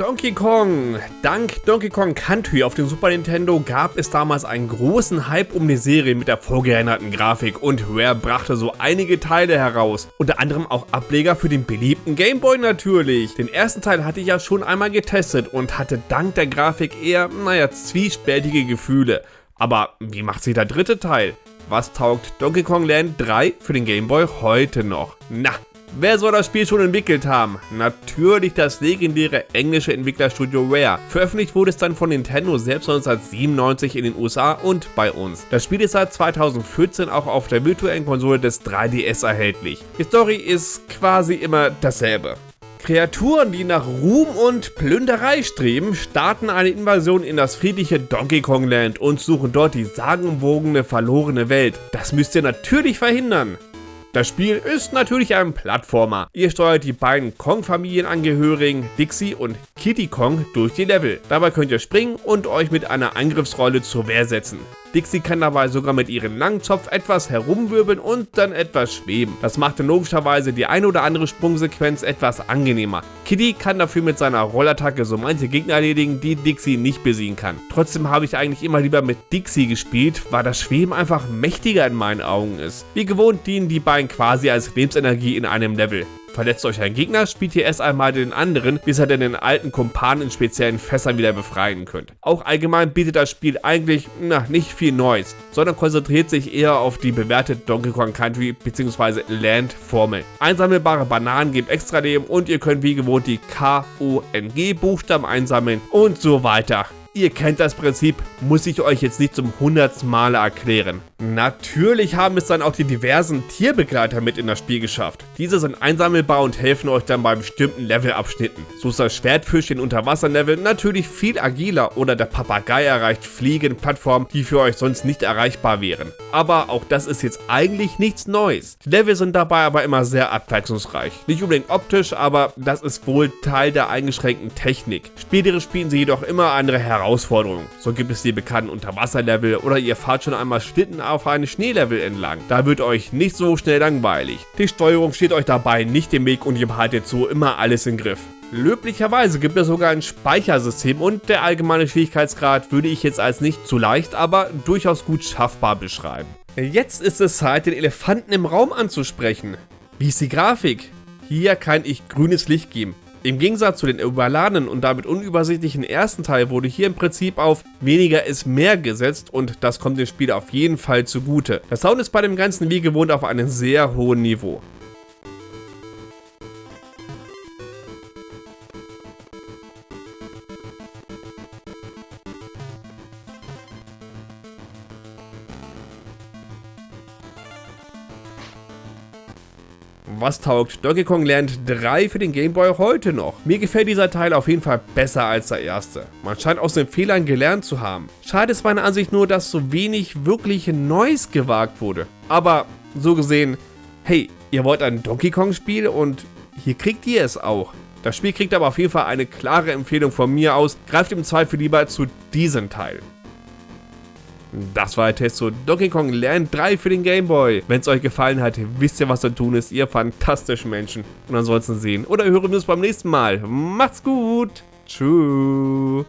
Donkey Kong. Dank Donkey Kong Country auf dem Super Nintendo gab es damals einen großen Hype um die Serie mit der vorgeänderten Grafik und Rare brachte so einige Teile heraus. Unter anderem auch Ableger für den beliebten Game Boy natürlich. Den ersten Teil hatte ich ja schon einmal getestet und hatte dank der Grafik eher, naja, zwiespältige Gefühle. Aber wie macht sich der dritte Teil? Was taugt Donkey Kong Land 3 für den Game Boy heute noch? Na, Wer soll das Spiel schon entwickelt haben? Natürlich das legendäre englische Entwicklerstudio Rare. Veröffentlicht wurde es dann von Nintendo selbst 1997 in den USA und bei uns. Das Spiel ist seit 2014 auch auf der virtuellen Konsole des 3DS erhältlich. Die Story ist quasi immer dasselbe. Kreaturen, die nach Ruhm und Plünderei streben, starten eine Invasion in das friedliche Donkey Kong Land und suchen dort die sagenumwogene verlorene Welt. Das müsst ihr natürlich verhindern. Das Spiel ist natürlich ein Plattformer. Ihr steuert die beiden Kong-Familienangehörigen Dixie und Kitty Kong durch die Level. Dabei könnt ihr springen und euch mit einer Angriffsrolle zur Wehr setzen. Dixie kann dabei sogar mit ihrem langen Zopf etwas herumwirbeln und dann etwas schweben. Das macht dann logischerweise die eine oder andere Sprungsequenz etwas angenehmer. Kitty kann dafür mit seiner Rollattacke so manche Gegner erledigen, die Dixie nicht besiegen kann. Trotzdem habe ich eigentlich immer lieber mit Dixie gespielt, weil das Schweben einfach mächtiger in meinen Augen ist. Wie gewohnt dienen die beiden quasi als Lebensenergie in einem Level. Verletzt euch ein Gegner, spielt ihr erst einmal den anderen, bis ihr den alten Kumpan in speziellen Fässern wieder befreien könnt. Auch allgemein bietet das Spiel eigentlich na, nicht viel Neues, sondern konzentriert sich eher auf die bewährte Donkey Kong Country bzw. Land Formel. Einsammelbare Bananen geben extra Leben und ihr könnt wie gewohnt die K-O-N-G Buchstaben einsammeln und so weiter. Ihr kennt das Prinzip, muss ich euch jetzt nicht zum hundertsten Male erklären. Natürlich haben es dann auch die diversen Tierbegleiter mit in das Spiel geschafft. Diese sind einsammelbar und helfen euch dann bei bestimmten Levelabschnitten. So ist das Schwertfisch in Unterwasserlevel natürlich viel agiler oder der Papagei erreicht Fliegenplattformen, die für euch sonst nicht erreichbar wären. Aber auch das ist jetzt eigentlich nichts Neues. Die Level sind dabei aber immer sehr abwechslungsreich. Nicht unbedingt optisch, aber das ist wohl Teil der eingeschränkten Technik. Spielerisch spielen sie jedoch immer andere Herausforderungen Herausforderungen. So gibt es die bekannten Unterwasserlevel oder ihr fahrt schon einmal Schlitten auf einem Schneelevel entlang. Da wird euch nicht so schnell langweilig. Die Steuerung steht euch dabei nicht im Weg und ihr behaltet so immer alles im Griff. Löblicherweise gibt es sogar ein Speichersystem und der allgemeine Schwierigkeitsgrad würde ich jetzt als nicht zu leicht, aber durchaus gut schaffbar beschreiben. Jetzt ist es Zeit, den Elefanten im Raum anzusprechen. Wie ist die Grafik? Hier kann ich grünes Licht geben. Im Gegensatz zu den überladenen und damit unübersichtlichen ersten Teil wurde hier im Prinzip auf weniger ist mehr gesetzt und das kommt dem Spiel auf jeden Fall zugute. Der Sound ist bei dem Ganzen wie gewohnt auf einem sehr hohen Niveau. Was taugt Donkey Kong Land 3 für den Game Boy heute noch? Mir gefällt dieser Teil auf jeden Fall besser als der erste. Man scheint aus den Fehlern gelernt zu haben. Schade ist meiner Ansicht nur, dass so wenig wirklich Neues gewagt wurde. Aber so gesehen, hey, ihr wollt ein Donkey Kong Spiel und hier kriegt ihr es auch. Das Spiel kriegt aber auf jeden Fall eine klare Empfehlung von mir aus. Greift im Zweifel lieber zu diesem Teil. Das war der Test zu Donkey Kong Land 3 für den Game Boy. Wenn es euch gefallen hat, wisst ihr, was zu tun ist. Ihr fantastischen Menschen. Und ansonsten sehen oder hören wir uns beim nächsten Mal. Macht's gut. Tschüss.